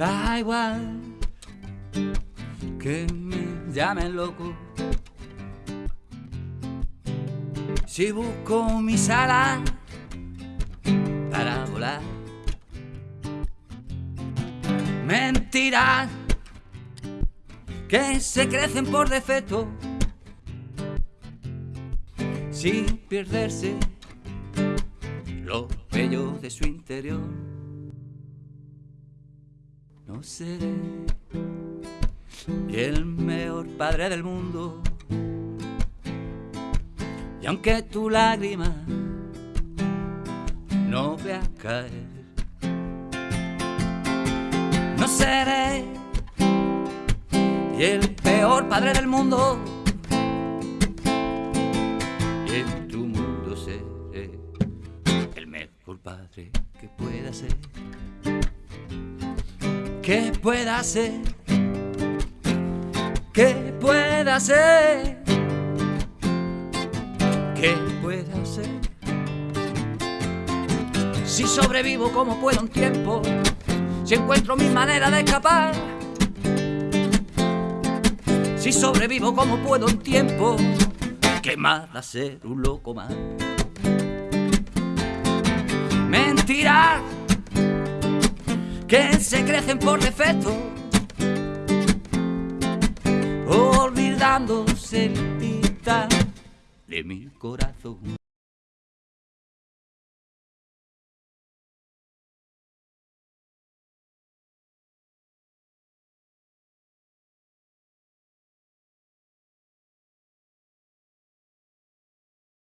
Da igual que me llamen loco. Si busco mi sala para volar. Mentiras que se crecen por defecto sin perderse lo bello de su interior. No seré el mejor padre del mundo. Y aunque tu lágrima no vea caer, no seré el peor padre del mundo. Y en tu mundo seré el mejor padre que pueda ser. Que pueda ser. Que pueda ser. Que pueda ser. Si sobrevivo como puedo un tiempo, si encuentro mi manera de escapar, si sobrevivo como puedo un tiempo, que más da ser un loco más. Mentiras que se crecen por defecto, olvidándose el pita de mi corazón.